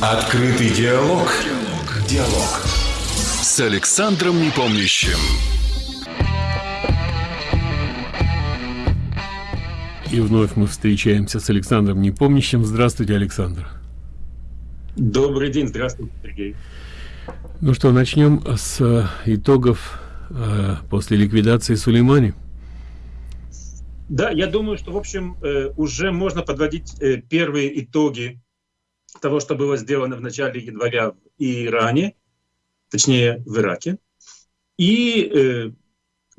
Открытый диалог. Диалог. Диалог. С Александром Непомнящим. И вновь мы встречаемся с Александром Непомнящим. Здравствуйте, Александр. Добрый день, здравствуйте, Сергей. Ну что, начнем с э, итогов э, после ликвидации Сулеймани. Да, я думаю, что, в общем, э, уже можно подводить э, первые итоги того, что было сделано в начале января в Иране, точнее в Ираке, и э,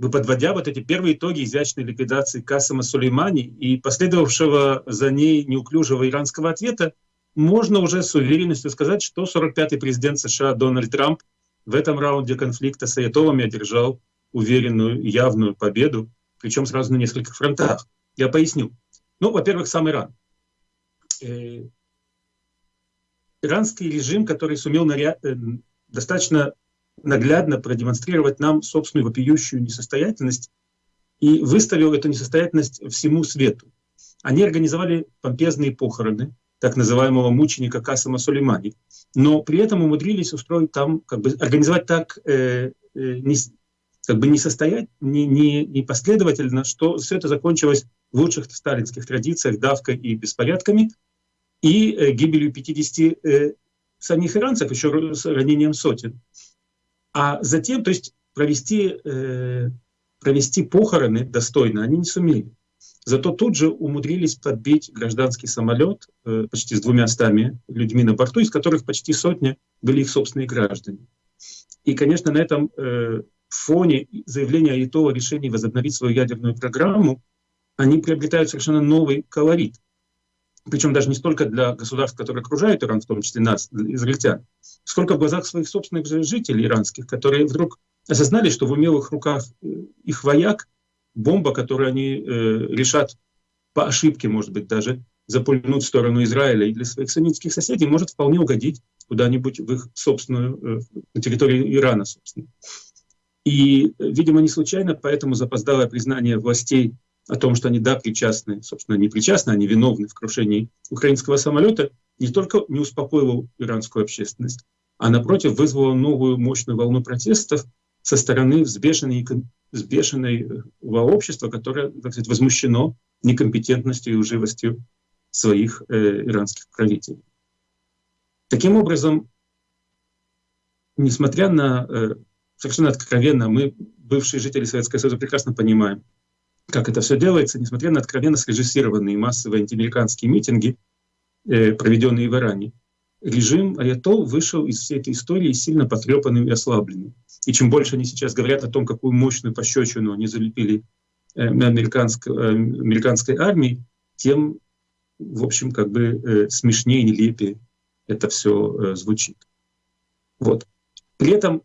подводя вот эти первые итоги изящной ликвидации Касыма Сулеймани и последовавшего за ней неуклюжего иранского ответа, можно уже с уверенностью сказать, что 45-й президент США Дональд Трамп в этом раунде конфликта с Аятолами одержал уверенную явную победу, причем сразу на нескольких фронтах. Я поясню. Ну, во-первых, сам Иран. Иранский режим, который сумел наря... Э, достаточно наглядно продемонстрировать нам собственную вопиющую несостоятельность и выставил эту несостоятельность всему свету. Они организовали помпезные похороны так называемого мученика Касама Сулеймани, но при этом умудрились устроить там, как бы организовать так э, э, не, как бы не состоять, не, не, не последовательно, что все это закончилось в лучших сталинских традициях давкой и беспорядками, и э, гибелью 50 э, самих иранцев, еще с ранением сотен. А затем, то есть провести, э, провести похороны достойно они не сумели. Зато тут же умудрились подбить гражданский самолет э, почти с двумя стами людьми на борту, из которых почти сотня были их собственные граждане. И, конечно, на этом э, фоне заявления Аитова о решении возобновить свою ядерную программу, они приобретают совершенно новый колорит – причем даже не столько для государств, которые окружают Иран, в том числе нас, израильтян, сколько в глазах своих собственных жителей иранских, которые вдруг осознали, что в умелых руках э, их вояк бомба, которую они э, решат по ошибке, может быть, даже запульнуть в сторону Израиля и для своих самитских соседей, может вполне угодить куда-нибудь в их собственную, э, на территории Ирана, собственно. И, видимо, не случайно, поэтому запоздалое признание властей о том, что они, да, причастны, собственно, не причастны, они виновны в крушении украинского самолета, не только не успокоило иранскую общественность, а, напротив, вызвало новую мощную волну протестов со стороны взбешенной, взбешенного общества, которое, так сказать, возмущено некомпетентностью и лживостью своих э, иранских правителей. Таким образом, несмотря на э, совершенно откровенно, мы, бывшие жители Советского Союза, прекрасно понимаем, как это все делается, несмотря на откровенно срежиссированные массовые антиамериканские митинги, э, проведенные в Иране. Режим Аятол вышел из всей этой истории сильно потрепанным и ослабленным. И чем больше они сейчас говорят о том, какую мощную пощечину они залепили э, американской, э, американской армии, тем, в общем, как бы смешнее, нелепее это все звучит. Вот. При этом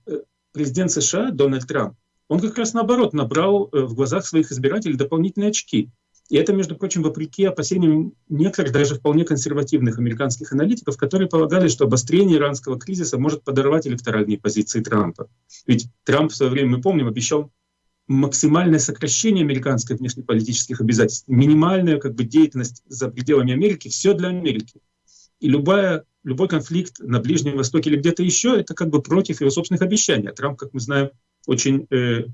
президент США Дональд Трамп он как раз наоборот набрал э, в глазах своих избирателей дополнительные очки. И это, между прочим, вопреки опасениям некоторых даже вполне консервативных американских аналитиков, которые полагали, что обострение иранского кризиса может подорвать электоральные позиции Трампа. Ведь Трамп в свое время, мы помним, обещал максимальное сокращение американских внешнеполитических обязательств, минимальная как бы, деятельность за пределами Америки, все для Америки. И любая, любой конфликт на Ближнем Востоке или где-то еще, это как бы против его собственных обещаний. А Трамп, как мы знаем, очень э,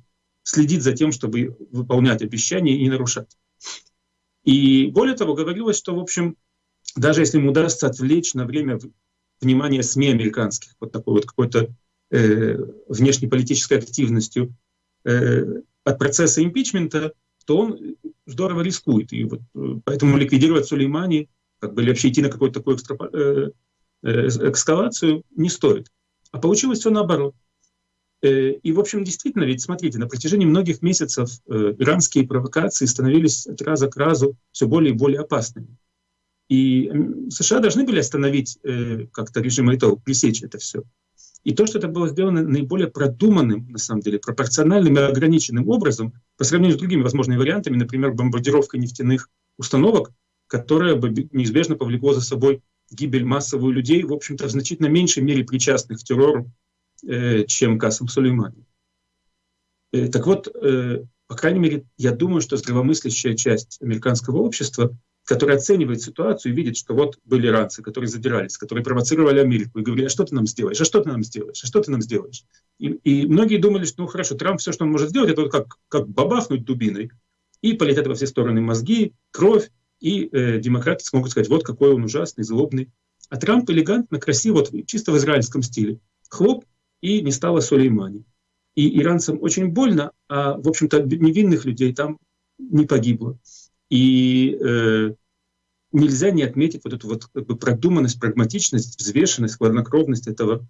следит за тем, чтобы выполнять обещания и не нарушать. И более того, говорилось, что, в общем, даже если ему удастся отвлечь на время внимание СМИ американских вот такой вот какой-то э, внешнеполитической активностью э, от процесса импичмента, то он здорово рискует. И вот э, поэтому ликвидировать Сулеймани, как бы, или вообще идти на какую-то такую экстра, э, э, эскалацию не стоит. А получилось все наоборот. Э, и, в общем, действительно, ведь смотрите, на протяжении многих месяцев э, иранские провокации становились от раза к разу все более и более опасными. И США должны были остановить э, как-то режим Айтол, пресечь это все. И то, что это было сделано наиболее продуманным, на самом деле, пропорциональным и ограниченным образом, по сравнению с другими возможными вариантами, например, бомбардировка нефтяных установок, которая бы неизбежно повлекла за собой гибель массовую людей, в общем-то, в значительно меньшей мере причастных к террору чем Касым Сулеймани. Э, так вот, э, по крайней мере, я думаю, что здравомыслящая часть американского общества который оценивает ситуацию и видит, что вот были иранцы, которые задирались, которые провоцировали Америку и говорили, а что ты нам сделаешь, а что ты нам сделаешь, а что ты нам сделаешь. И, и многие думали, что ну хорошо, Трамп все, что он может сделать, это вот как, как бабахнуть дубиной, и полетят во все стороны мозги, кровь, и э, демократы смогут сказать, вот какой он ужасный, злобный. А Трамп элегантно, красиво, вот, чисто в израильском стиле. Хлоп, и не стало Сулеймани. И иранцам очень больно, а, в общем-то, невинных людей там не погибло. И э, нельзя не отметить вот эту вот как бы продуманность, прагматичность, взвешенность, хладнокровность этого,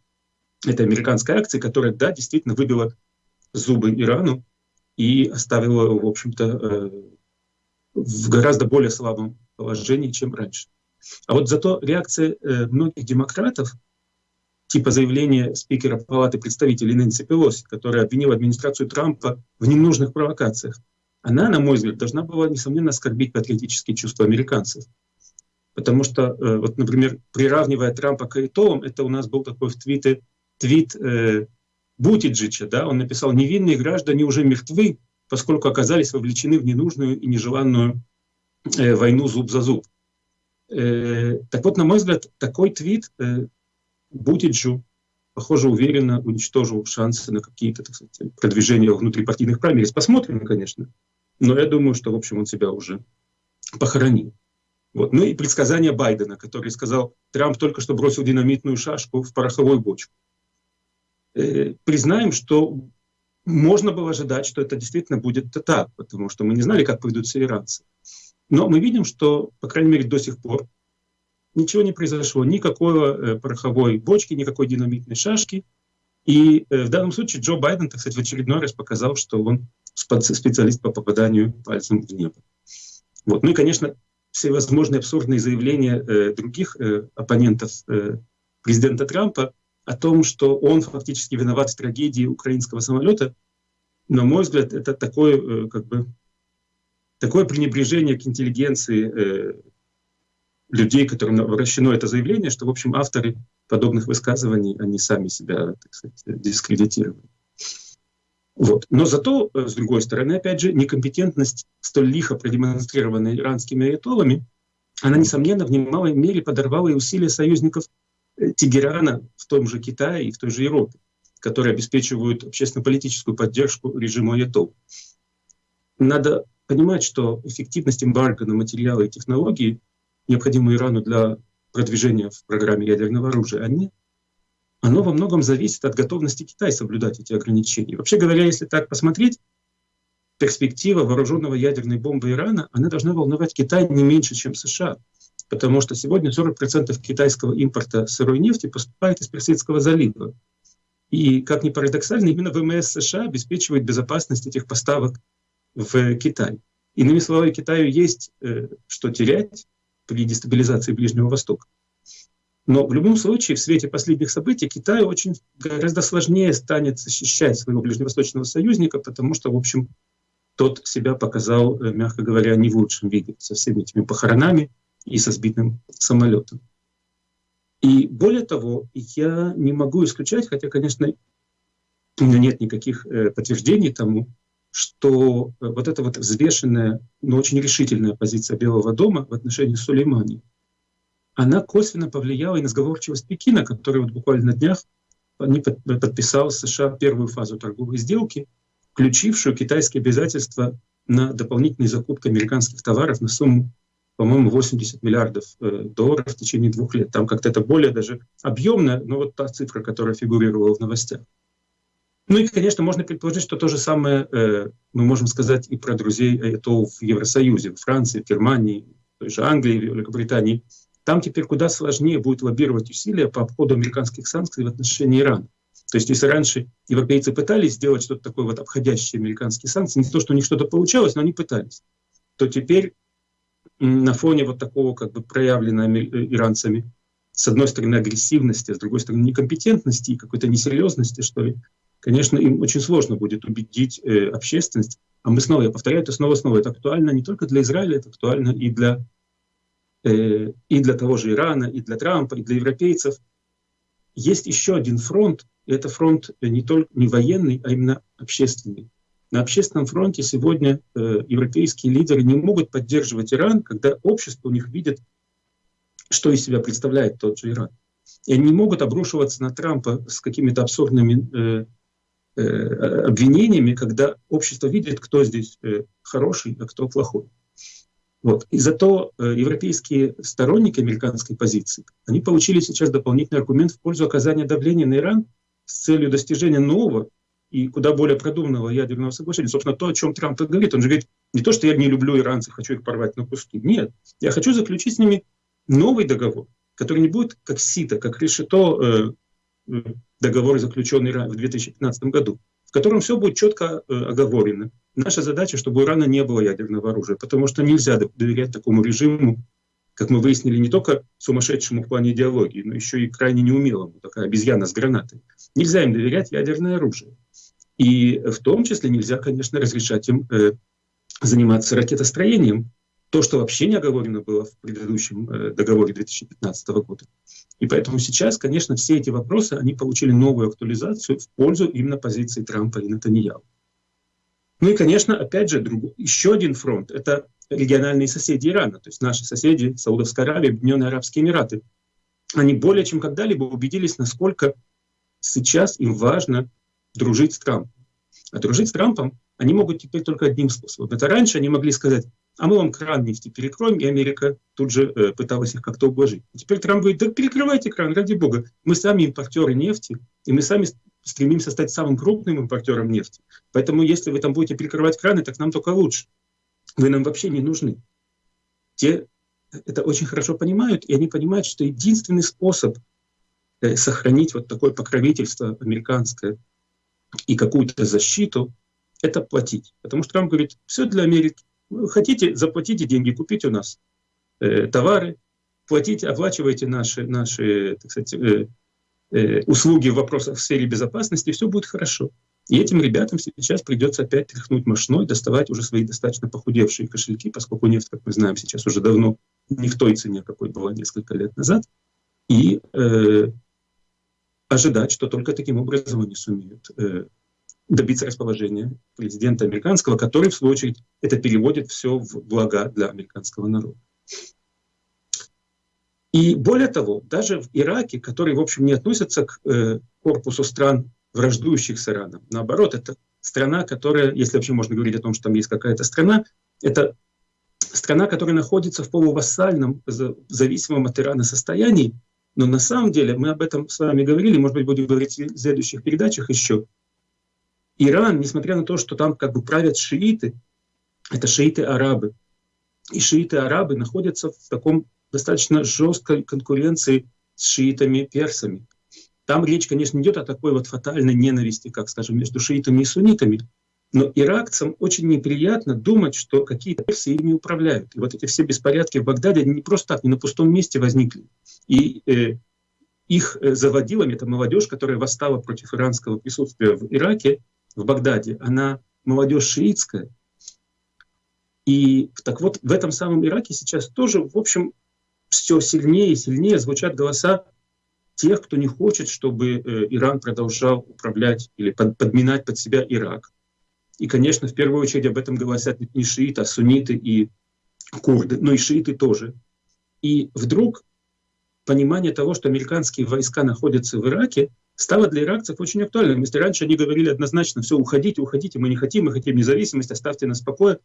этой американской акции, которая, да, действительно выбила зубы Ирану и оставила его, в общем-то, э, в гораздо более слабом положении, чем раньше. А вот зато реакция э, многих демократов, типа заявления спикера Палаты представителей Нэнси Пелоси, которая обвинила администрацию Трампа в ненужных провокациях, она, на мой взгляд, должна была, несомненно, оскорбить патриотические чувства американцев. Потому что, э, вот, например, приравнивая Трампа к Айтовым, это у нас был такой в твите, твит э, Бутиджича, да, он написал «Невинные граждане уже мертвы, поскольку оказались вовлечены в ненужную и нежеланную э, войну зуб за зуб». Э, так вот, на мой взгляд, такой твит э, Бутиджу, похоже, уверенно уничтожил шансы на какие-то так сказать, продвижения внутрипартийных праймерис. Посмотрим, конечно. Но я думаю, что, в общем, он себя уже похоронил. Вот. Ну и предсказание Байдена, который сказал, Трамп только что бросил динамитную шашку в пороховую бочку. Э, признаем, что можно было ожидать, что это действительно будет так, потому что мы не знали, как поведут себя иранцы. Но мы видим, что, по крайней мере, до сих пор ничего не произошло, никакой э, пороховой бочки, никакой динамитной шашки. И э, в данном случае Джо Байден, так сказать, в очередной раз показал, что он специалист по попаданию пальцем в небо. Вот. Ну и, конечно, всевозможные абсурдные заявления э, других э, оппонентов э, президента Трампа о том, что он фактически виноват в трагедии украинского самолета, на мой взгляд, это такое, э, как бы, такое пренебрежение к интеллигенции э, людей, которым обращено это заявление, что, в общем, авторы подобных высказываний, они сами себя, так сказать, дискредитировали. Вот. Но зато, э, с другой стороны, опять же, некомпетентность, столь лихо продемонстрированная иранскими аятолами, она, несомненно, в немалой мере подорвала и усилия союзников э, Тегерана в том же Китае и в той же Европе, которые обеспечивают общественно-политическую поддержку режиму аятол. Надо понимать, что эффективность эмбарго на материалы и технологии, необходимые Ирану для продвижения в программе ядерного оружия, они оно во многом зависит от готовности Китая соблюдать эти ограничения. Вообще говоря, если так посмотреть, перспектива вооруженного ядерной бомбы Ирана, она должна волновать Китай не меньше, чем США. Потому что сегодня 40% китайского импорта сырой нефти поступает из Персидского залива. И, как ни парадоксально, именно ВМС США обеспечивает безопасность этих поставок в Китай. Иными словами, Китаю есть э, что терять при дестабилизации Ближнего Востока. Но в любом случае, в свете последних событий, Китаю очень гораздо сложнее станет защищать своего ближневосточного союзника, потому что, в общем, тот себя показал, э, мягко говоря, не в лучшем виде, со всеми этими похоронами и со сбитым самолетом. И более того, я не могу исключать, хотя, конечно, нет никаких э, подтверждений тому, что э, вот эта вот взвешенная, но очень решительная позиция Белого дома в отношении Сулеймани – она косвенно повлияла и на сговорчивость Пекина, который вот буквально на днях не подписал США первую фазу торговой сделки, включившую китайские обязательства на дополнительные закупки американских товаров на сумму, по-моему, 80 миллиардов э, долларов в течение двух лет. Там как-то это более даже объемно, но вот та цифра, которая фигурировала в новостях. Ну и, конечно, можно предположить, что то же самое э, мы можем сказать и про друзей АЭТО в Евросоюзе, в Франции, в Германии, в той же Англии, в Великобритании – там теперь куда сложнее будет лоббировать усилия по обходу американских санкций в отношении Ирана. То есть если раньше европейцы пытались сделать что-то такое вот обходящее американские санкции, не то, что у них что-то получалось, но они пытались, то теперь на фоне вот такого как бы проявленного э, иранцами, с одной стороны агрессивности, а с другой стороны некомпетентности и какой-то несерьезности, что ли, конечно, им очень сложно будет убедить э, общественность. А мы снова, я повторяю это снова-снова, это актуально не только для Израиля, это актуально и для Э, и для того же Ирана, и для Трампа, и для европейцев. Есть еще один фронт, и это фронт не только не военный, а именно общественный. на общественном фронте сегодня э, европейские лидеры не могут поддерживать Иран, когда общество у них видит, что из себя представляет тот же Иран. И они не могут обрушиваться на Трампа с какими-то абсурдными э, э, обвинениями, когда общество видит, кто здесь э, хороший, а кто плохой. Вот. И зато э, европейские сторонники американской позиции, они получили сейчас дополнительный аргумент в пользу оказания давления на Иран с целью достижения нового и куда более продуманного ядерного соглашения. Собственно, то, о чем Трамп говорит. Он же говорит, не то, что я не люблю иранцев, хочу их порвать на куски. Нет, я хочу заключить с ними новый договор, который не будет как СИТа, как решето э, договор, заключенный в 2015 году, в котором все будет четко э, оговорено. Наша задача, чтобы у Ирана не было ядерного оружия, потому что нельзя доверять такому режиму, как мы выяснили, не только сумасшедшему в плане идеологии, но еще и крайне неумелому, такая обезьяна с гранатой. Нельзя им доверять ядерное оружие. И в том числе нельзя, конечно, разрешать им э, заниматься ракетостроением, то, что вообще не оговорено было в предыдущем э, договоре 2015 года. И поэтому сейчас, конечно, все эти вопросы, они получили новую актуализацию в пользу именно позиции Трампа и Натаньяу. Ну и, конечно, опять же, друг, еще один фронт — это региональные соседи Ирана, то есть наши соседи Саудовская Аравия, Объединенные Арабские Эмираты. Они более чем когда-либо убедились, насколько сейчас им важно дружить с Трампом. А дружить с Трампом они могут теперь только одним способом. Это раньше они могли сказать, а мы вам кран нефти перекроем, и Америка тут же э, пыталась их как-то ублажить. Теперь Трамп говорит, да перекрывайте кран, ради бога. Мы сами импортеры нефти, и мы сами стремимся стать самым крупным импортером нефти. Поэтому если вы там будете перекрывать краны, так нам только лучше. Вы нам вообще не нужны. Те это очень хорошо понимают, и они понимают, что единственный способ э, сохранить вот такое покровительство американское и какую-то защиту, это платить. Потому что Трамп говорит, все для Америки. Хотите, заплатите деньги, купите у нас э, товары, платите, оплачивайте наши, наши так сказать, э, э, услуги в вопросах в сфере безопасности, и все будет хорошо. И этим ребятам сейчас придется опять тряхнуть мощной, доставать уже свои достаточно похудевшие кошельки, поскольку нефть, как мы знаем, сейчас уже давно не в той цене, какой была несколько лет назад, и э, ожидать, что только таким образом они сумеют э, добиться расположения президента американского, который, в свою очередь, это переводит все в блага для американского народа. И более того, даже в Ираке, который, в общем, не относится к э, корпусу стран, враждующих с Ираном, наоборот, это страна, которая, если вообще можно говорить о том, что там есть какая-то страна, это страна, которая находится в полувассальном, зависимом от Ирана состоянии, но на самом деле, мы об этом с вами говорили, может быть, будем говорить в следующих передачах еще, Иран, несмотря на то, что там как бы правят шииты, это шииты-арабы, и шииты-арабы находятся в таком достаточно жесткой конкуренции с шиитами-персами. Там речь, конечно, идет о такой вот фатальной ненависти, как, скажем, между шиитами и суннитами, но иракцам очень неприятно думать, что какие-то персы ими управляют. И вот эти все беспорядки в Багдаде, не просто так, не на пустом месте возникли. И э, их э, заводилами, это молодежь, которая восстала против иранского присутствия в Ираке, в Багдаде, она молодежь шиитская. И так вот, в этом самом Ираке сейчас тоже, в общем, все сильнее и сильнее звучат голоса тех, кто не хочет, чтобы э, Иран продолжал управлять или под, подминать под себя Ирак. И, конечно, в первую очередь об этом говорят не шииты, а сунниты и курды, но и шииты тоже. И вдруг понимание того, что американские войска находятся в Ираке, стало для иракцев очень актуальным. Если раньше они говорили однозначно, все, уходите, уходите, мы не хотим, мы хотим независимость, оставьте нас в покое,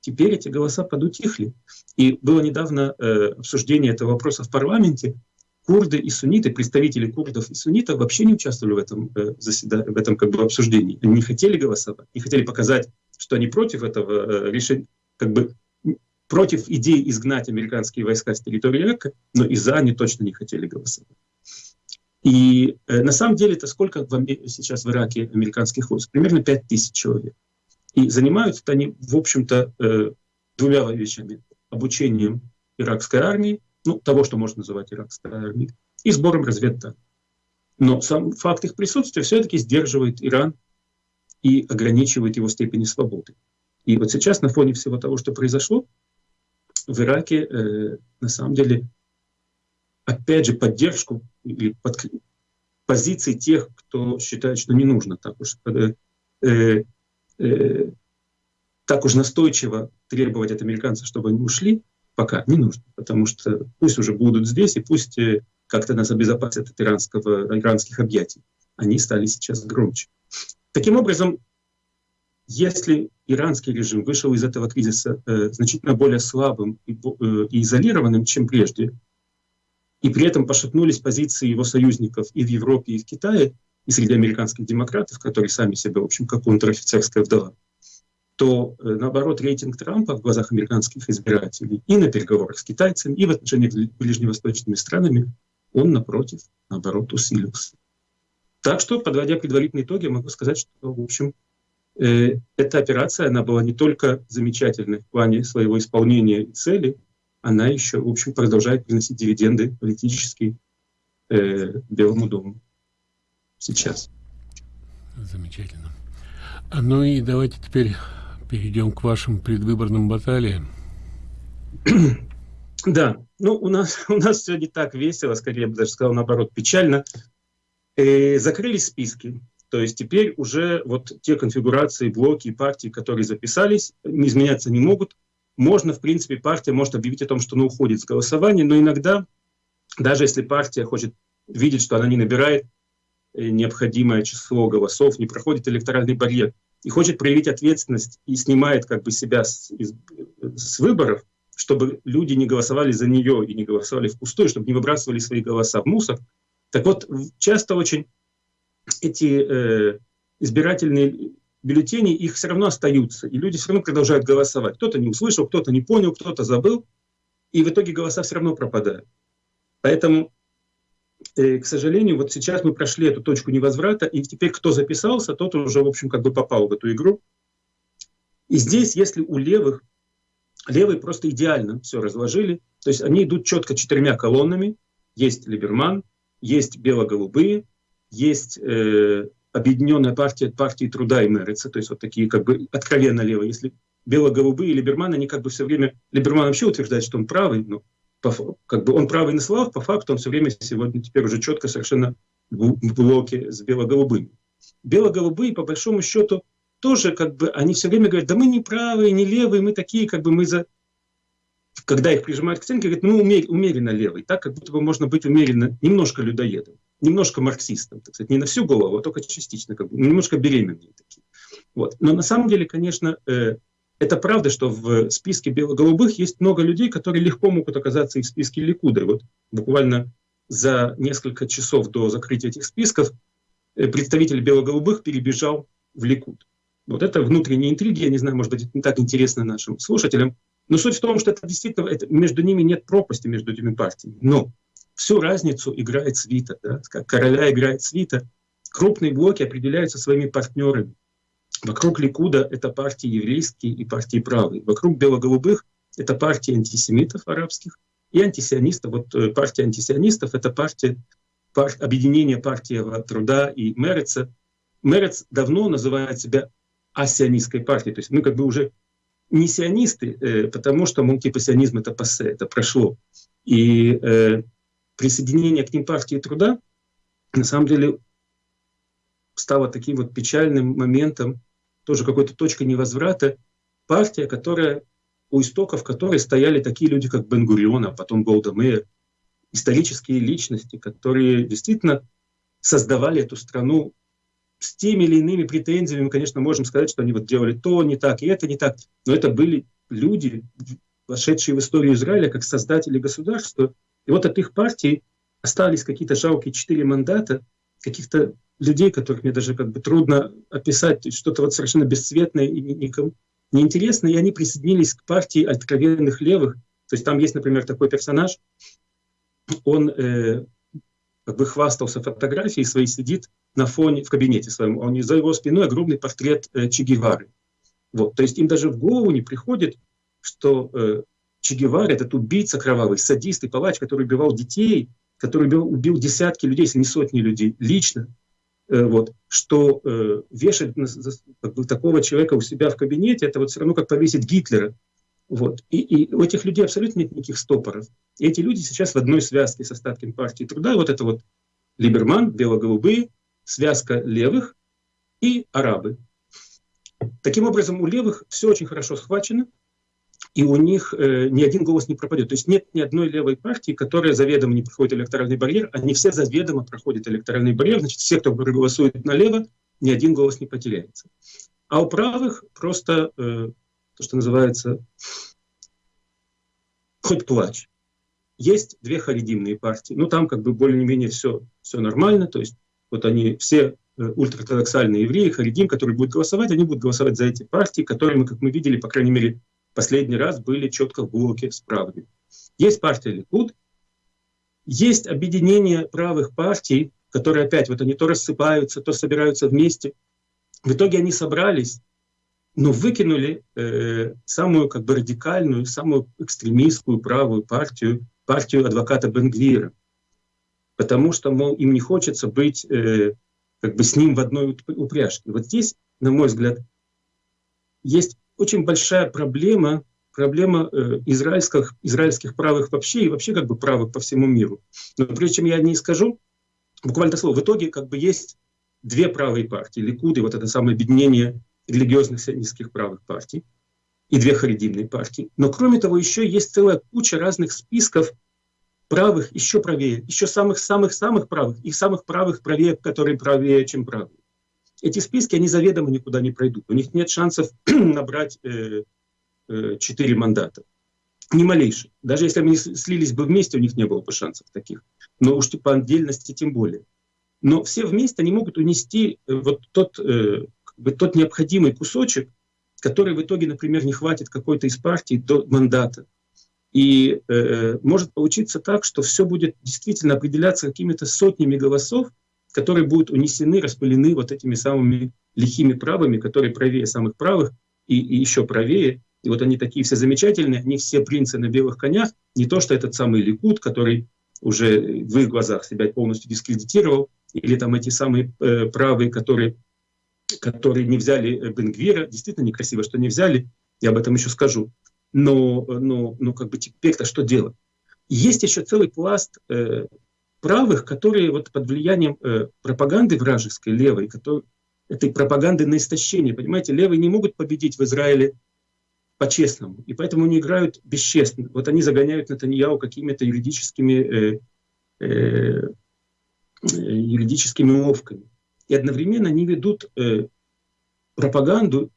теперь эти голоса подутихли. И было недавно э, обсуждение этого вопроса в парламенте, курды и сунниты, представители курдов и суннитов вообще не участвовали в этом, э, заседании, в этом как бы, обсуждении. Они не хотели голосовать, не хотели показать, что они против этого э, решения, как бы против идеи изгнать американские войска с территории Ирака, но и за они точно не хотели голосовать. И э, на самом деле это сколько в, сейчас в Ираке американских войск? Примерно 5 тысяч человек. И занимаются они, в общем-то, э, двумя вещами. Обучением иракской армии ну, того, что можно называть иракской армией, и сбором разведданных. Но сам факт их присутствия все-таки сдерживает Иран и ограничивает его степени свободы. И вот сейчас на фоне всего того, что произошло, в Ираке э, на самом деле, опять же, поддержку или под, позиции тех, кто считает, что не нужно так уж э, э, э, так уж настойчиво требовать от американцев, чтобы они ушли, пока не нужно, потому что пусть уже будут здесь, и пусть э, как-то нас обезопасят от иранского, иранских объятий. Они стали сейчас громче. Таким образом, если иранский режим вышел из этого кризиса э, значительно более слабым и, э, и изолированным, чем прежде, и при этом пошатнулись позиции его союзников и в Европе, и в Китае, и среди американских демократов, которые сами себя, в общем, как унтер-офицерская вдова, то, э, наоборот, рейтинг Трампа в глазах американских избирателей и на переговорах с китайцами, и в отношениях с ближневосточными странами, он, напротив, наоборот, усилился. Так что, подводя предварительные итоги, могу сказать, что, в общем, э, эта операция, она была не только замечательной в плане своего исполнения и цели, она еще, в общем, продолжает приносить дивиденды политические э, Белому дому сейчас. Замечательно. Ну и давайте теперь перейдем к вашим предвыборным баталиям. Да, ну у нас, у нас все не так весело, скорее я бы даже сказал наоборот, печально. Э, закрылись списки. То есть теперь уже вот те конфигурации, блоки и партии, которые записались, изменяться не могут. Можно, в принципе, партия может объявить о том, что она уходит с голосования, но иногда, даже если партия хочет видеть, что она не набирает э, необходимое число голосов, не проходит электоральный барьер, и хочет проявить ответственность и снимает как бы себя с, из, с выборов, чтобы люди не голосовали за нее и не голосовали впустую, чтобы не выбрасывали свои голоса в мусор. Так вот, часто очень эти э, избирательные бюллетени, их все равно остаются, и люди все равно продолжают голосовать. Кто-то не услышал, кто-то не понял, кто-то забыл, и в итоге голоса все равно пропадают. Поэтому, э, к сожалению, вот сейчас мы прошли эту точку невозврата, и теперь кто записался, тот уже, в общем, как бы попал в эту игру. И здесь, если у левых, левые просто идеально все разложили, то есть они идут четко четырьмя колоннами, есть Либерман, есть бело-голубые, есть э, объединенная партия партии труда и Мерица, то есть вот такие как бы откровенно левые. Если бело-голубые и Либерман, они как бы все время... Либерман вообще утверждает, что он правый, но по, как бы он правый на словах, по факту он все время сегодня теперь уже четко совершенно в блоке с бело-голубыми. Бело-голубые, по большому счету, тоже как бы, они все время говорят, да мы не правые, не левые, мы такие, как бы мы за... Когда их прижимают к стенке, говорят, умер, умеренно левый, так как будто бы можно быть умеренно, немножко людоедом немножко марксистом, так сказать, не на всю голову, а только частично, как бы, немножко беременные такие. Вот. Но на самом деле, конечно, э, это правда, что в списке бело-голубых есть много людей, которые легко могут оказаться и в списке Ликуда. Вот буквально за несколько часов до закрытия этих списков э, представитель бело-голубых перебежал в Ликуд. Вот это внутренние интриги, я не знаю, может быть, это не так интересно нашим слушателям, но суть в том, что это действительно, это, между ними нет пропасти между этими партиями. Но всю разницу играет свита, да? как короля играет свита. Крупные блоки определяются своими партнерами. Вокруг Ликуда это партии еврейские и партии правые. Вокруг бело-голубых это партии антисемитов арабских и антисионистов. Вот э, партия антисионистов — это партия, пар, объединение партии труда и Мереца. Мерец давно называет себя асионистской партией. То есть мы как бы уже не сионисты, э, потому что, мол, типа сионизм — это пассе, это прошло. И э, присоединение к ним партии труда на самом деле стало таким вот печальным моментом, тоже какой-то точкой невозврата. Партия, которая у истоков которой стояли такие люди, как Бен-Гурион, а потом Голда Мейер, исторические личности, которые действительно создавали эту страну с теми или иными претензиями. Мы, конечно, можем сказать, что они вот делали то не так, и это не так. Но это были люди, вошедшие в историю Израиля как создатели государства, и вот от их партии остались какие-то жалкие четыре мандата, каких-то людей, которых мне даже как бы трудно описать, что-то вот совершенно бесцветное и никому неинтересное, и они присоединились к партии откровенных левых. То есть там есть, например, такой персонаж, он э, как бы хвастался фотографией своей, сидит на фоне, в кабинете своем, он за его спиной огромный портрет э, Че Гевары. Вот, то есть им даже в голову не приходит, что э, Че Гевара, этот убийца кровавый, садист и палач, который убивал детей, который убил, убил десятки людей, если не сотни людей, лично, э, вот, что э, вешать как бы, такого человека у себя в кабинете, это вот все равно как повесить Гитлера. Вот. И, и у этих людей абсолютно нет никаких стопоров. И эти люди сейчас в одной связке с остатками партии труда. Вот это вот Либерман, бело-голубые, связка левых и арабы. Таким образом, у левых все очень хорошо схвачено, и у них э, ни один голос не пропадет. То есть нет ни одной левой партии, которая заведомо не проходит электоральный барьер. Они все заведомо проходят электоральный барьер. Значит, все, кто проголосует налево, ни один голос не потеряется. А у правых просто э, то, что называется хоть плачь. Есть две харидимные партии. Ну, там как бы более-менее все, все нормально. То есть вот они все э, ультраортодоксальные евреи, харидим, которые будут голосовать, они будут голосовать за эти партии, которые мы, как мы видели, по крайней мере, последний раз были четко в блоке с правыми. Есть партия Ликуд, есть объединение правых партий, которые опять вот они то рассыпаются, то собираются вместе. В итоге они собрались, но выкинули э, самую как бы радикальную, самую экстремистскую правую партию, партию адвоката Бенгвира. Потому что, мол, им не хочется быть э, как бы с ним в одной упряжке. Вот здесь, на мой взгляд, есть очень большая проблема, проблема э, израильских, израильских правых вообще и вообще как бы правых по всему миру. Но прежде чем я не скажу, буквально слово, в итоге как бы есть две правые партии, Ликуды, вот это самое объединение религиозных сионистских правых партий, и две харидимные партии. Но кроме того, еще есть целая куча разных списков правых, еще правее, еще самых-самых-самых правых, и самых правых правее, которые правее, чем правые. Эти списки, они заведомо никуда не пройдут. У них нет шансов набрать э, э, 4 мандата. Ни малейших. Даже если они слились бы вместе, у них не было бы шансов таких. Но уж по отдельности тем более. Но все вместе они могут унести э, вот тот, э, как бы тот необходимый кусочек, который в итоге, например, не хватит какой-то из партий до мандата. И э, может получиться так, что все будет действительно определяться какими-то сотнями голосов, которые будут унесены, распылены вот этими самыми лихими правыми, которые правее самых правых и, и еще правее. И вот они такие все замечательные, они все принцы на белых конях. Не то, что этот самый Ликут, который уже в их глазах себя полностью дискредитировал, или там эти самые э, правые, которые, которые не взяли э, Бенгвира. Действительно некрасиво, что не взяли, я об этом еще скажу. Но, но, но как бы теперь-то что делать? Есть еще целый пласт э, правых, которые вот под влиянием э, пропаганды вражеской, левой, который, этой пропаганды на истощение, понимаете, левые не могут победить в Израиле по-честному, и поэтому они играют бесчестно. Вот они загоняют Натаньяу какими-то юридическими, э, э, юридическими уловками. И одновременно они ведут э, пропаганду,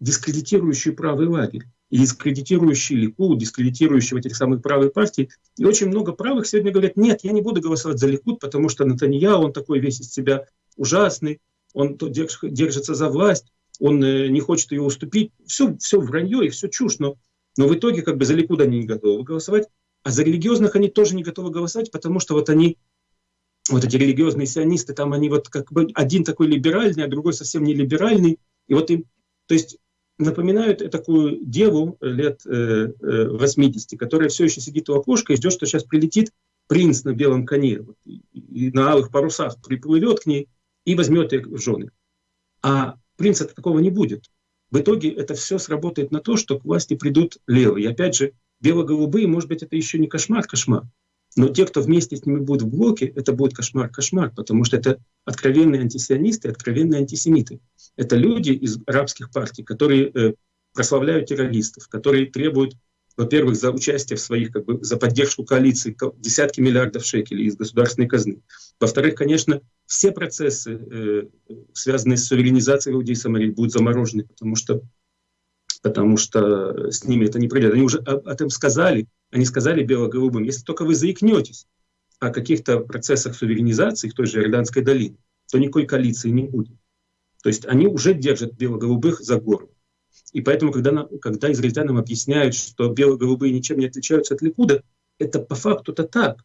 дискредитирующую правый лагерь и дискредитирующий Ликуд, дискредитирующий этих самых правых партий. И очень много правых сегодня говорят, нет, я не буду голосовать за Ликуд, потому что Натанья, он такой весь из себя ужасный, он держится за власть, он э, не хочет ее уступить. Все, все вранье и все чушь, но, но в итоге как бы за Ликуд они не готовы голосовать, а за религиозных они тоже не готовы голосовать, потому что вот они, вот эти религиозные сионисты, там они вот как бы один такой либеральный, а другой совсем не либеральный, и вот им, то есть напоминают такую деву лет 80, э, э, которая все еще сидит у окошка и ждет, что сейчас прилетит принц на белом коне вот, и, на алых парусах приплывет к ней и возьмет их в жены. А принца такого не будет. В итоге это все сработает на то, что к власти придут левые. И опять же, бело-голубые, может быть, это еще не кошмар-кошмар. Но те, кто вместе с ними будет в блоке, это будет кошмар-кошмар, потому что это откровенные антисионисты, откровенные антисемиты. Это люди из арабских партий, которые э, прославляют террористов, которые требуют, во-первых, за участие в своих, как бы, за поддержку коалиции десятки миллиардов шекелей из государственной казны. Во-вторых, конечно, все процессы, э, связанные с суверенизацией Иудеи Самарии, будут заморожены, потому что, потому что с ними это не пройдет. Они уже об этом сказали, они сказали бело-голубым, если только вы заикнетесь о каких-то процессах суверенизации в той же Иорданской долине, то никакой коалиции не будет. То есть они уже держат бело-голубых за горло. И поэтому, когда, когда израильтянам объясняют, что бело-голубые ничем не отличаются от Ликуда, это по факту-то так.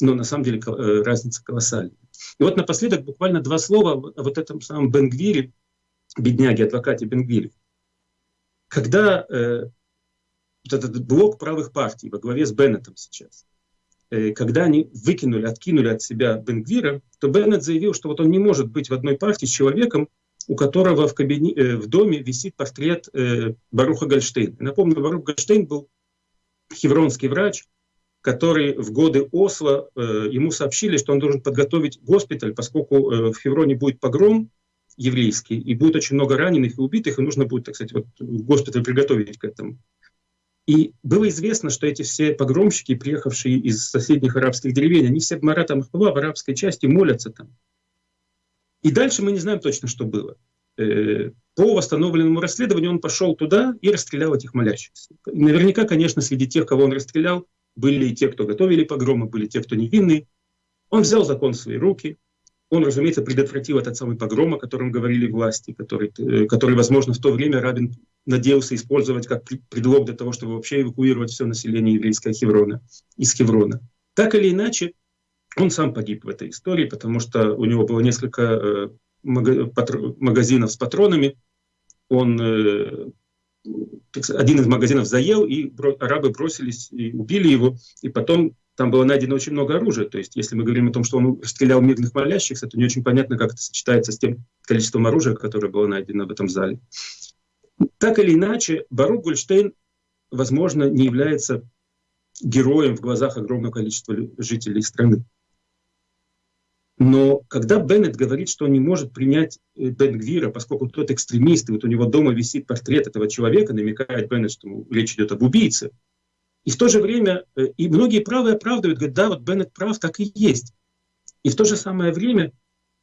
Но на самом деле э, разница колоссальная. И вот напоследок буквально два слова о вот этом самом Бенгвире, бедняге, адвокате Бенгвире. Когда э, вот этот блок правых партий во главе с Беннетом сейчас, э, когда они выкинули, откинули от себя Бенгвира, то Беннет заявил, что вот он не может быть в одной партии с человеком, у которого в, кабине, э, в доме висит портрет э, Баруха Гольштейна. Напомню, Барух Гольштейн был хевронский врач, который в годы Осло, ему сообщили, что он должен подготовить госпиталь, поскольку в Хевроне будет погром, еврейские, и будет очень много раненых и убитых, и нужно будет, так сказать, вот госпиталь приготовить к этому. И было известно, что эти все погромщики, приехавшие из соседних арабских деревень, они все в Маратам в арабской части молятся там. И дальше мы не знаем точно, что было. Э, по восстановленному расследованию он пошел туда и расстрелял этих молящихся. Наверняка, конечно, среди тех, кого он расстрелял, были и те, кто готовили погромы, были те, кто невинные. Он взял закон в свои руки, он, разумеется, предотвратил этот самый погром, о котором говорили власти, который, э, который, возможно, в то время Рабин надеялся использовать как предлог для того, чтобы вообще эвакуировать все население еврейского Хеврона, из Хеврона. Так или иначе, он сам погиб в этой истории, потому что у него было несколько э, магазинов с патронами. Он э, один из магазинов заел, и арабы бросились и убили его. И потом там было найдено очень много оружия. То есть, если мы говорим о том, что он стрелял мирных молящихся, то не очень понятно, как это сочетается с тем количеством оружия, которое было найдено в этом зале. Так или иначе, Барук Гольштейн, возможно, не является героем в глазах огромного количества жителей страны. Но когда Беннет говорит, что он не может принять э, Бенгвира, поскольку тот экстремист, и вот у него дома висит портрет этого человека, намекает Беннет, что речь идет об убийце, и в то же время, э, и многие правые оправдывают, говорят, да, вот Беннет прав, так и есть. И в то же самое время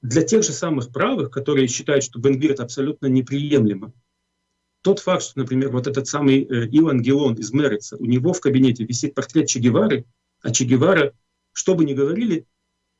для тех же самых правых, которые считают, что Бенгвир это абсолютно неприемлемо, тот факт, что, например, вот этот самый э, Илон Гелон из Мерица, у него в кабинете висит портрет Че Гевары, а Че Гевара, что бы ни говорили,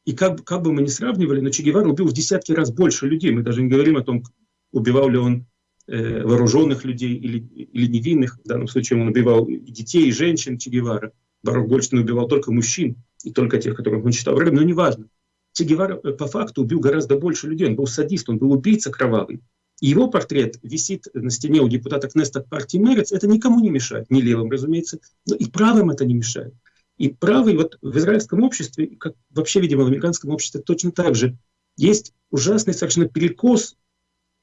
и как, как бы мы ни сравнивали, но Че Гевара убил в десятки раз больше людей. Мы даже не говорим о том, убивал ли он э, вооруженных людей или, или невинных. В данном случае он убивал и детей, и женщин Че Гевара. Баров Гольштейн убивал только мужчин, и только тех, которых он считал врагами, но неважно. Че Гевара э, по факту убил гораздо больше людей. Он был садист, он был убийца кровавый. Его портрет висит на стене у депутата Кнеста партии Мерец. Это никому не мешает, ни левым, разумеется, но и правым это не мешает. И правый вот в израильском обществе, как вообще, видимо, в американском обществе точно так же, есть ужасный совершенно перекос,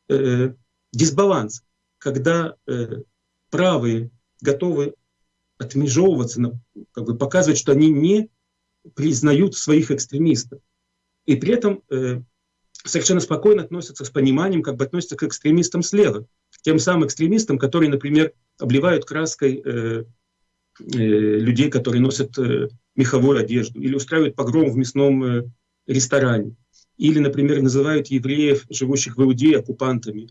э, дисбаланс, когда э, правые готовы отмежевываться, как бы показывать, что они не признают своих экстремистов. И при этом э, совершенно спокойно относятся с пониманием, как бы относятся к экстремистам слева, к тем самым экстремистам, которые, например, обливают краской э, Э, людей, которые носят э, меховую одежду, или устраивают погром в мясном э, ресторане, или, например, называют евреев, живущих в Иудее, оккупантами,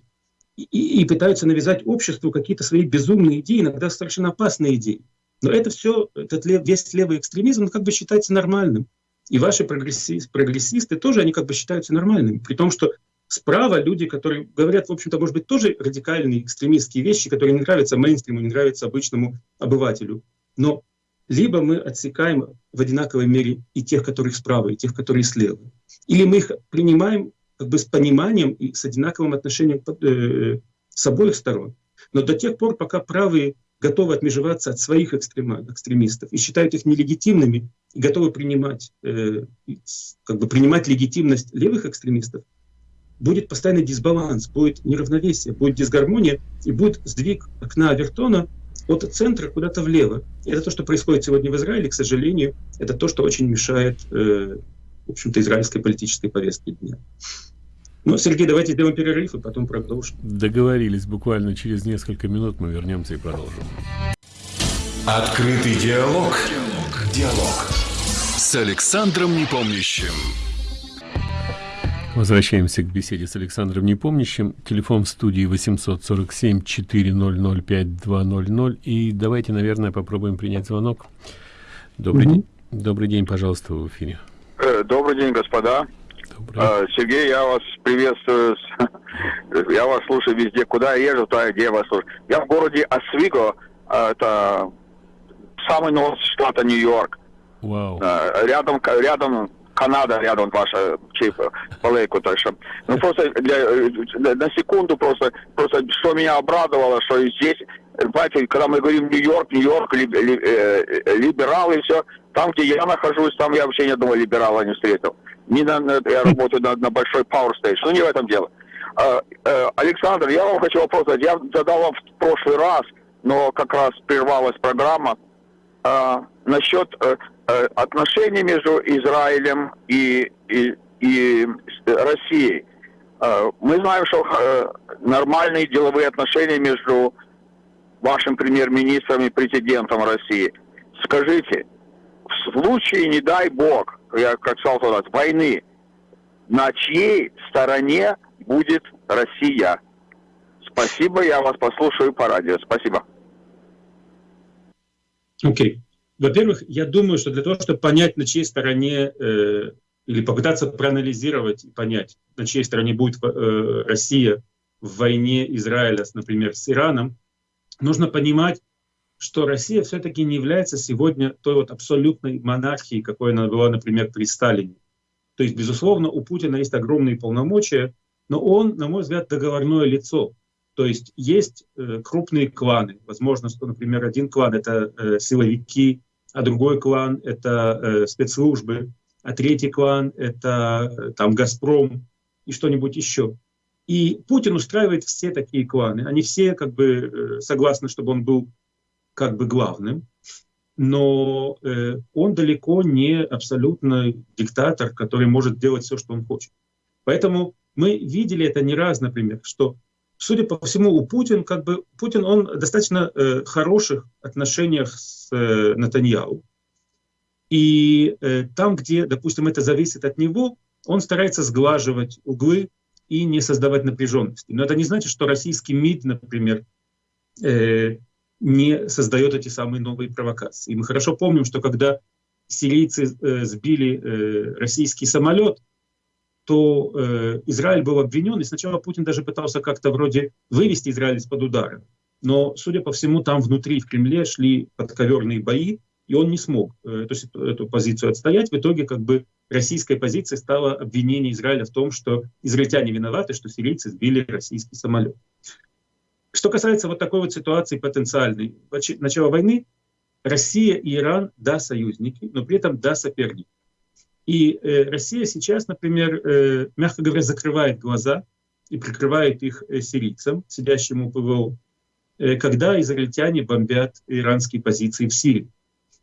и, и пытаются навязать обществу какие-то свои безумные идеи, иногда совершенно опасные идеи. Но это все, этот лев, весь левый экстремизм, он как бы считается нормальным. И ваши прогрессисты, прогрессисты тоже, они как бы считаются нормальными. При том, что справа люди, которые говорят, в общем-то, может быть, тоже радикальные экстремистские вещи, которые не нравятся мейнстриму, не нравятся обычному обывателю. Но либо мы отсекаем в одинаковой мере и тех, которые справа, и тех, которые слева. Или мы их принимаем как бы с пониманием и с одинаковым отношением э, с обоих сторон. Но до тех пор, пока правые готовы отмежеваться от своих экстремистов и считают их нелегитимными, и готовы принимать, э, как бы принимать легитимность левых экстремистов, будет постоянный дисбаланс, будет неравновесие, будет дисгармония и будет сдвиг окна Авертона от центра куда-то влево. И это то, что происходит сегодня в Израиле, к сожалению, это то, что очень мешает, э, в общем-то, израильской политической повестке дня. Ну, Сергей, давайте сделаем перерыв и потом продолжим. Договорились. Буквально через несколько минут мы вернемся и продолжим. Открытый диалог. Диалог. Диалог. С Александром Непомнящим. Возвращаемся к беседе с Александром Непомнящим. Телефон в студии 847-400-5200. И давайте, наверное, попробуем принять звонок. Добрый угу. день. Добрый день, пожалуйста, в эфире. Э, добрый день, господа. Добрый. Э, Сергей, я вас приветствую. Я вас слушаю везде. Куда я езжу, туда где я вас слушаю. Я в городе Освиго. Э, это самый новый штат Нью-Йорк. Вау. Рядом, рядом Канада рядом ваша чи полейку, то что. Ну просто для, на секунду просто, просто что меня обрадовало, что здесь, понимаете, когда мы говорим Нью-Йорк, Нью-Йорк, ли, ли, э, либералы и все, там, где я нахожусь, там я вообще ни одного либерала не встретил. Не на, на, я работаю на, на большой Power Station, ну не в этом дело. А, э, Александр, я вам хочу вопрос задать. Я задал вам в прошлый раз, но как раз прервалась программа. А, насчет э, Э, отношения между Израилем и, и, и Россией. Э, мы знаем, что э, нормальные деловые отношения между вашим премьер-министром и президентом России. Скажите, в случае, не дай бог, я как сказал тогда, войны, на чьей стороне будет Россия? Спасибо, я вас послушаю по радио. Спасибо. Окей. Okay. Во-первых, я думаю, что для того, чтобы понять, на чьей стороне, э, или попытаться проанализировать и понять, на чьей стороне будет э, Россия в войне Израиля, например, с Ираном, нужно понимать, что Россия все-таки не является сегодня той вот абсолютной монархией, какой она была, например, при Сталине. То есть, безусловно, у Путина есть огромные полномочия, но он, на мой взгляд, договорное лицо. То есть есть э, крупные кланы. Возможно, что, например, один клан — это э, силовики, а другой клан — это э, спецслужбы, а третий клан — это э, там «Газпром» и что-нибудь еще. И Путин устраивает все такие кланы. Они все как бы э, согласны, чтобы он был как бы главным, но э, он далеко не абсолютно диктатор, который может делать все, что он хочет. Поэтому мы видели это не раз, например, что, судя по всему, у Путина, как бы, Путин, он достаточно э, хороших отношениях с э, Натаньяу. И э, там, где, допустим, это зависит от него, он старается сглаживать углы и не создавать напряженности. Но это не значит, что российский МИД, например, э, не создает эти самые новые провокации. И мы хорошо помним, что когда сирийцы э, сбили э, российский самолет, то э, Израиль был обвинен, и сначала Путин даже пытался как-то вроде вывести Израиль из-под удара. Но, судя по всему, там внутри, в Кремле, шли подковерные бои, и он не смог э, эту, эту позицию отстоять. В итоге как бы российской позицией стало обвинение Израиля в том, что израильтяне виноваты, что сирийцы сбили российский самолет. Что касается вот такой вот ситуации потенциальной, начала войны, Россия и Иран, да, союзники, но при этом да, соперники. И э, Россия сейчас, например, э, мягко говоря, закрывает глаза и прикрывает их э, сирийцам, сидящим у ПВО, когда израильтяне бомбят иранские позиции в Сирии.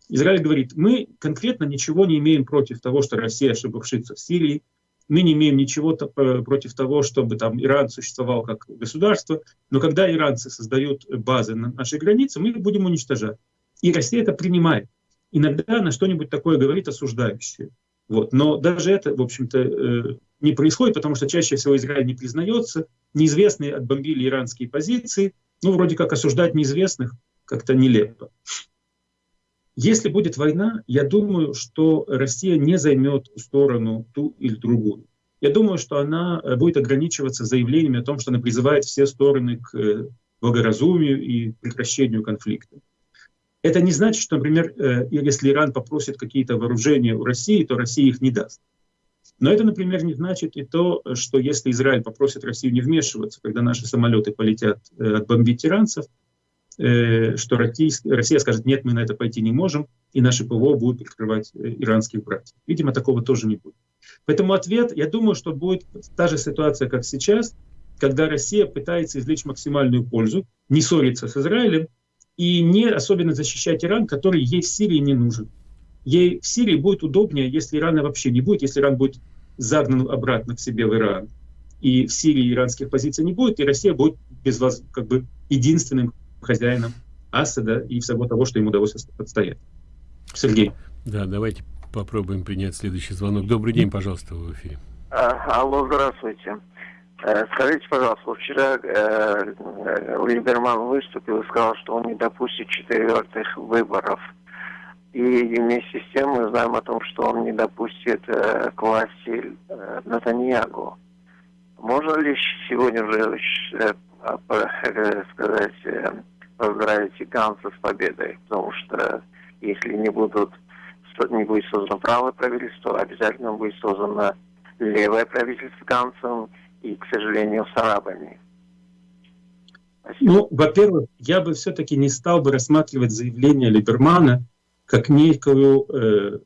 Израиль говорит, мы конкретно ничего не имеем против того, что Россия ошибавшится в Сирии, мы не имеем ничего против того, чтобы там Иран существовал как государство, но когда иранцы создают базы на нашей границе, мы их будем уничтожать. И Россия это принимает. Иногда на что-нибудь такое говорит осуждающее. Вот. Но даже это, в общем-то, э, не происходит, потому что чаще всего Израиль не признается. Неизвестные отбомбили иранские позиции. Ну, вроде как осуждать неизвестных как-то нелепо. Если будет война, я думаю, что Россия не займет сторону ту или другую. Я думаю, что она э, будет ограничиваться заявлениями о том, что она призывает все стороны к э, благоразумию и прекращению конфликта. Это не значит, что, например, э, если Иран попросит какие-то вооружения у России, то Россия их не даст. Но это, например, не значит и то, что если Израиль попросит Россию не вмешиваться, когда наши самолеты полетят отбомбить иранцев, Э, что Россия скажет, нет, мы на это пойти не можем, и наши ПВО будут прикрывать э, иранских братьев. Видимо, такого тоже не будет. Поэтому ответ, я думаю, что будет та же ситуация, как сейчас, когда Россия пытается извлечь максимальную пользу, не ссориться с Израилем и не особенно защищать Иран, который ей в Сирии не нужен. Ей в Сирии будет удобнее, если Ирана вообще не будет, если Иран будет загнан обратно к себе в Иран. И в Сирии иранских позиций не будет, и Россия будет без вас как бы единственным хозяином Асада и всего того, что ему удалось отстоять. Сергей. Да, давайте попробуем принять следующий звонок. Добрый день, пожалуйста, в эфире. А, алло, здравствуйте. Э, скажите, пожалуйста, вчера э, э, Либерман выступил и сказал, что он не допустит четвертых выборов. И вместе с тем мы знаем о том, что он не допустит э, к власти э, Натаньягу. Можно ли сегодня уже э, э, сказать, э, поздравить Ганса с победой, потому что если не будут не будет создано правое правительство, обязательно будет создано левое правительство Гансом и, к сожалению, с арабами. Спасибо. Ну, во-первых, я бы все-таки не стал бы рассматривать заявление Либермана как некую, э,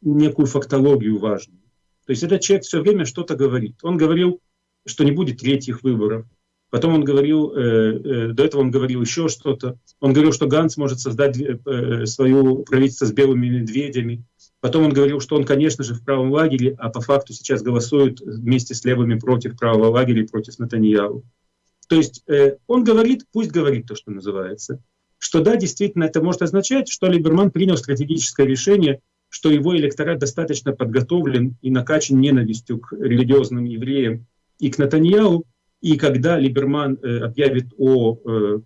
некую фактологию важную. То есть этот человек все время что-то говорит. Он говорил, что не будет третьих выборов. Потом он говорил, э, э, до этого он говорил еще что-то. Он говорил, что Ганс может создать э, свое правительство с белыми медведями. Потом он говорил, что он, конечно же, в правом лагере, а по факту сейчас голосует вместе с левыми против правого лагеря и против Натаньяу. То есть э, он говорит, пусть говорит то, что называется, что да, действительно, это может означать, что Либерман принял стратегическое решение, что его электорат достаточно подготовлен и накачан ненавистью к религиозным евреям и к Натаньяу, и когда Либерман э, объявит о э,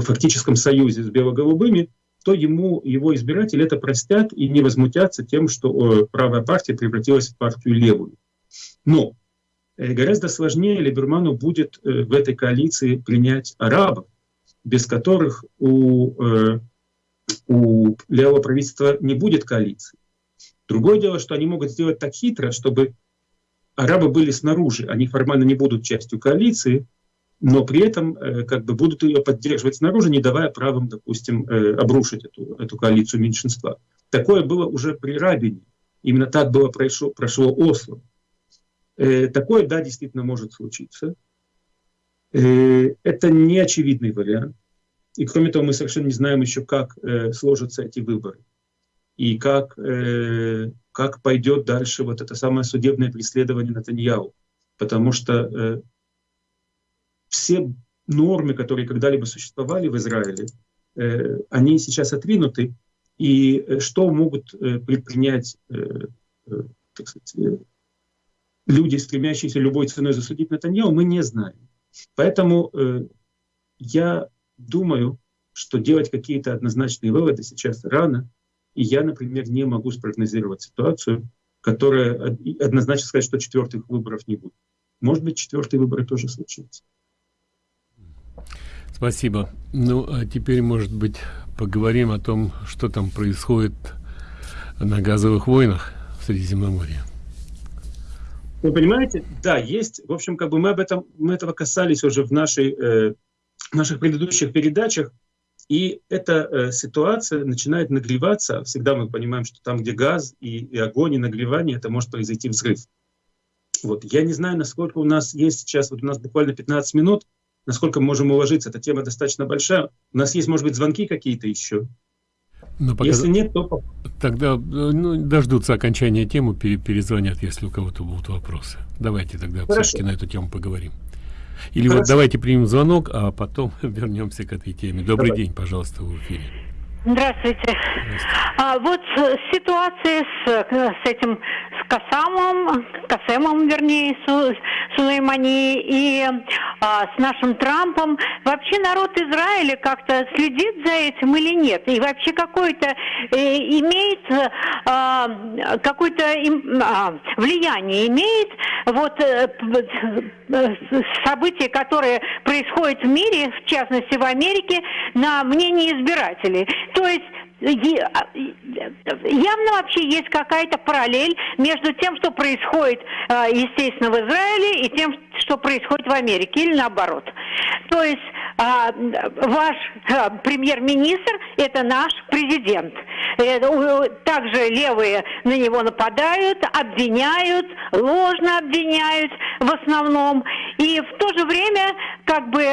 фактическом союзе с бело-голубыми, то ему его избиратели это простят и не возмутятся тем, что правая партия превратилась в партию левую. Но э, гораздо сложнее Либерману будет э, в этой коалиции принять арабов, без которых у, э, у левого правительства не будет коалиции. Другое дело, что они могут сделать так хитро, чтобы арабы были снаружи, они формально не будут частью коалиции, но при этом э, как бы будут ее поддерживать снаружи, не давая правым, допустим, э, обрушить эту, эту коалицию меньшинства. Такое было уже при Рабине. Именно так было прошло, прошло Осло. Э, такое, да, действительно может случиться. Это не очевидный вариант. И кроме того, мы совершенно не знаем еще, как сложатся эти выборы. И как, как пойдет дальше вот это самое судебное преследование Натаньяу. Потому что все нормы, которые когда-либо существовали в Израиле, э, они сейчас отвинуты, и э, что могут э, предпринять так сказать, люди, стремящиеся любой ценой засудить Натаньяу, мы не знаем. Поэтому я думаю, что делать какие-то однозначные выводы сейчас рано, и я, например, не могу спрогнозировать ситуацию, которая однозначно сказать, что четвертых выборов не будет. Может быть, четвертые выборы тоже случатся. Спасибо. Ну, а теперь, может быть, поговорим о том, что там происходит на газовых войнах в Средиземноморье. Вы понимаете? Да, есть. В общем, как бы мы об этом, мы этого касались уже в нашей, э, наших предыдущих передачах. И эта э, ситуация начинает нагреваться. Всегда мы понимаем, что там, где газ и, и огонь, и нагревание, это может произойти взрыв. Вот. Я не знаю, насколько у нас есть сейчас, вот у нас буквально 15 минут, насколько мы можем уложиться. Эта тема достаточно большая. У нас есть, может быть, звонки какие-то еще. Но пока... Если нет, то... Тогда ну, дождутся окончания темы, перезвонят, если у кого-то будут вопросы. Давайте тогда все-таки на эту тему поговорим. Или Хорошо. вот давайте примем звонок, а потом вернемся к этой теме. Добрый Давай. день, пожалуйста, в эфире. Здравствуйте. Здравствуйте. А, вот ситуация с, с этим, с Касамом, Касемом, вернее, Су, Сулеймани и а, с нашим Трампом. Вообще народ Израиля как-то следит за этим или нет? И вообще какое-то э, имеет а, какое-то а, влияние имеет вот э, события, которые происходят в мире, в частности в Америке, на мнение избирателей. То есть явно вообще есть какая-то параллель между тем, что происходит, а, естественно, в Израиле и тем, что происходит в Америке, или наоборот. То есть а, ваш премьер-министр – это наш президент. Э, также левые на него нападают, обвиняют, ложно обвиняют в основном. И в то же время как бы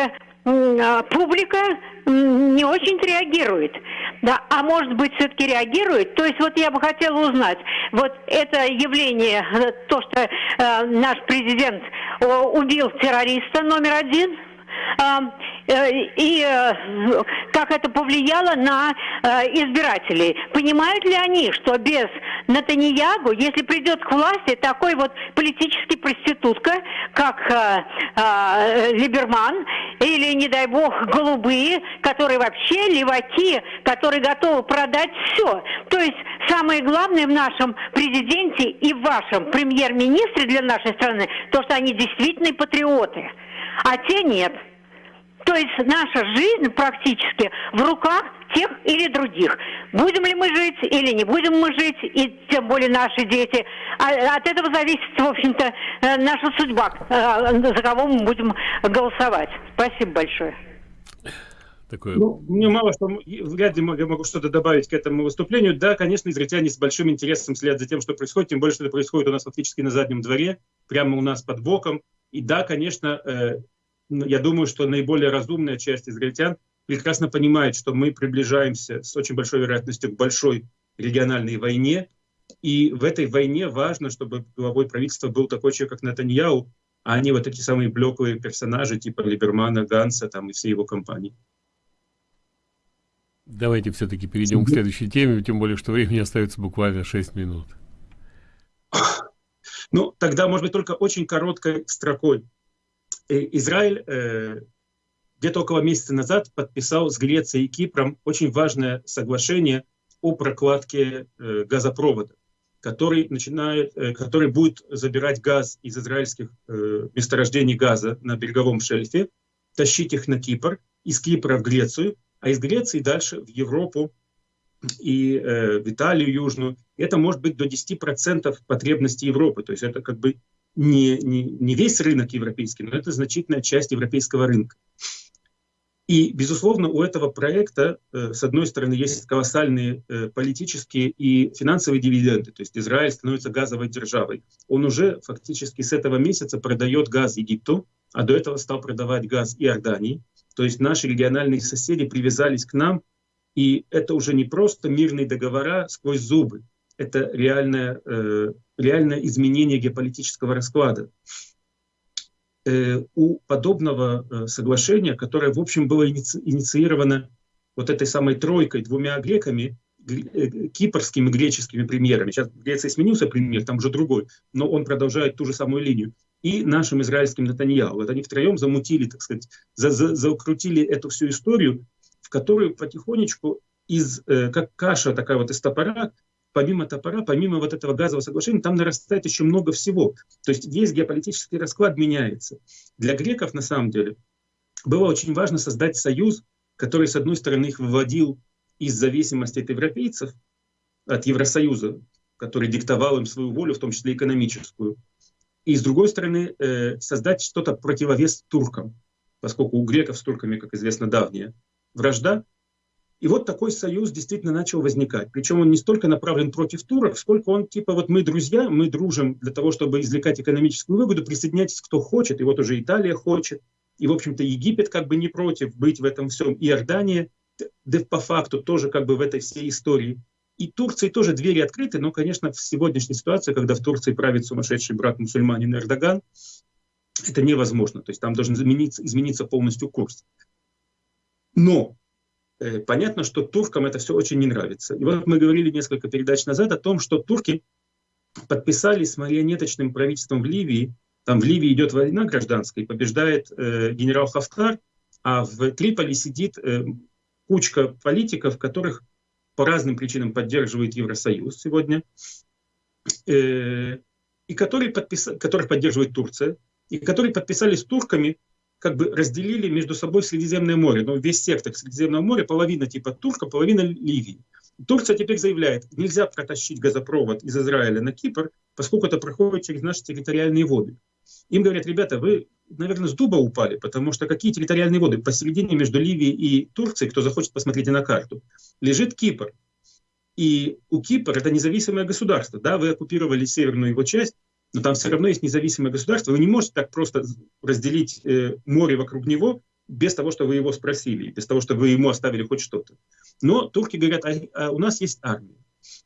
публика не очень реагирует. Да, а может быть все-таки реагирует? То есть вот я бы хотела узнать, вот это явление, э, то, что э, наш президент э, убил террориста номер один, Э, и э, как это повлияло на э, избирателей. Понимают ли они, что без Натаньягу, если придет к власти такой вот политический проститутка, как Либерман, или, не дай бог, голубые, которые вообще леваки, которые готовы продать все. То есть самое главное в нашем президенте и в вашем премьер-министре для нашей страны, то, что они действительно патриоты, а те нет. То есть наша жизнь практически в руках тех или других. Будем ли мы жить или не будем мы жить, и тем более наши дети. А от этого зависит, в общем-то, э, наша судьба, э, за кого мы будем голосовать. Спасибо большое. Такое... Ну, мне мало что, вряд ли я могу что-то добавить к этому выступлению. Да, конечно, израильтяне с большим интересом следят за тем, что происходит, тем более, что это происходит у нас фактически на заднем дворе, прямо у нас под боком. И да, конечно, э, ну, я думаю, что наиболее разумная часть израильтян прекрасно понимает, что мы приближаемся с очень большой вероятностью к большой региональной войне, И в этой войне важно, чтобы главой правительства был такой человек, как Натаньяу, а не вот эти самые блеклые персонажи типа Либермана, Ганса там, и всей его компании. Давайте все-таки перейдем к следующей теме, тем более, что времени остается буквально 6 минут. Ну, тогда, может быть, только очень короткой строкой. Израиль э, где-то около месяца назад подписал с Грецией и Кипром очень важное соглашение о прокладке э, газопровода, который, начинает, э, который будет забирать газ из израильских э, месторождений газа на береговом шельфе, тащить их на Кипр, из Кипра в Грецию, а из Греции дальше в Европу и э, в Италию Южную. Это может быть до 10% потребностей Европы. То есть это как бы не, не, не весь рынок европейский, но это значительная часть европейского рынка. И, безусловно, у этого проекта, э, с одной стороны, есть колоссальные э, политические и финансовые дивиденды. То есть Израиль становится газовой державой. Он уже фактически с этого месяца продает газ Египту, а до этого стал продавать газ Иордании. То есть наши региональные соседи привязались к нам, и это уже не просто мирные договора сквозь зубы. Это реальное, э, реальное изменение геополитического расклада. Э, у подобного э, соглашения, которое, в общем, было иници инициировано вот этой самой тройкой, двумя греками, э, кипрскими греческими премьерами. Сейчас в Греции сменился премьер, там уже другой, но он продолжает ту же самую линию. И нашим израильским Натаньяу. Вот они втроем замутили, так сказать, за, за, закрутили эту всю историю, которую потихонечку из, э, как каша такая вот из топора, помимо топора, помимо вот этого газового соглашения, там нарастает еще много всего. То есть весь геополитический расклад меняется. Для греков, на самом деле, было очень важно создать союз, который, с одной стороны, их выводил из зависимости от европейцев, от Евросоюза, который диктовал им свою волю, в том числе экономическую, и, с другой стороны, э, создать что-то противовес туркам, поскольку у греков с турками, как известно, давняя вражда, и вот такой союз действительно начал возникать. Причем он не столько направлен против турок, сколько он типа вот мы друзья, мы дружим для того, чтобы извлекать экономическую выгоду, присоединяйтесь кто хочет. И вот уже Италия хочет. И, в общем-то, Египет как бы не против быть в этом всем. И Иордания, да по факту тоже как бы в этой всей истории. И Турции тоже двери открыты, но, конечно, в сегодняшней ситуации, когда в Турции правит сумасшедший брат-мусульманин Эрдоган, это невозможно. То есть там должен измениться, измениться полностью курс. Но Э, понятно, что туркам это все очень не нравится. И вот мы говорили несколько передач назад о том, что турки подписали с марионеточным правительством в Ливии, там в Ливии идет война гражданская, побеждает э, генерал Хафтар, а в Триполи сидит э, кучка политиков, которых по разным причинам поддерживает Евросоюз сегодня, э, и которые подпис... которых поддерживает Турция, и которые подписали с турками как бы разделили между собой Средиземное море. Но весь сектор Средиземного моря, половина типа Турка, половина Ливии. Турция теперь заявляет, нельзя протащить газопровод из Израиля на Кипр, поскольку это проходит через наши территориальные воды. Им говорят, ребята, вы, наверное, с дуба упали, потому что какие территориальные воды? Посередине между Ливией и Турцией, кто захочет, посмотрите на карту, лежит Кипр. И у Кипра это независимое государство. Да, вы оккупировали северную его часть, но там все равно есть независимое государство. Вы не можете так просто разделить э, море вокруг него без того, что вы его спросили, без того, что вы ему оставили хоть что-то. Но турки говорят, а, а у нас есть армия.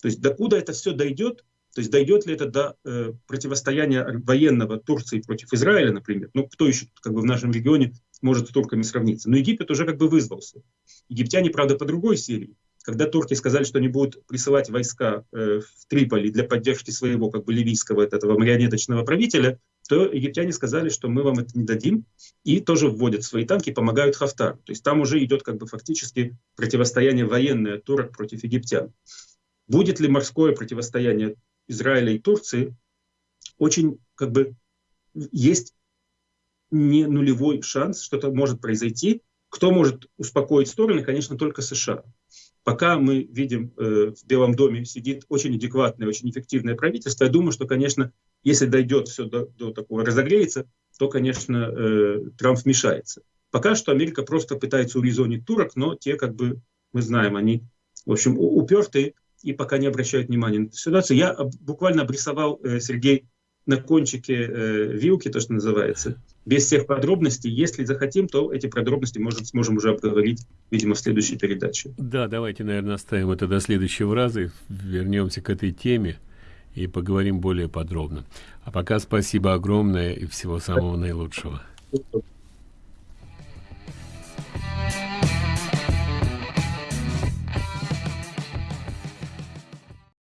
То есть докуда это все дойдет, то есть дойдет ли это до э, противостояния военного Турции против Израиля, например? Ну, кто еще как бы в нашем регионе может с турками сравниться? Но Египет уже как бы вызвался. Египтяне, правда, по другой серии когда турки сказали, что они будут присылать войска э, в Триполи для поддержки своего как бы ливийского этого марионеточного правителя, то египтяне сказали, что мы вам это не дадим, и тоже вводят свои танки, помогают Хафтару. То есть там уже идет как бы фактически противостояние военное турок против египтян. Будет ли морское противостояние Израиля и Турции? Очень как бы есть не нулевой шанс, что это может произойти. Кто может успокоить стороны? Конечно, только США. Пока мы видим, э, в Белом доме сидит очень адекватное, очень эффективное правительство, я думаю, что, конечно, если дойдет все до, до такого разогреется, то, конечно, э, Трамп вмешается. Пока что Америка просто пытается урезонить турок, но те, как бы, мы знаем, они, в общем, упертые и пока не обращают внимания на эту ситуацию. Я буквально обрисовал, э, Сергей, на кончике э, вилки, то, что называется, без всех подробностей. Если захотим, то эти подробности может, сможем уже обговорить, видимо, в следующей передаче. Да, давайте, наверное, оставим это до следующего раза и вернемся к этой теме. и поговорим более подробно. А пока спасибо огромное и всего самого наилучшего.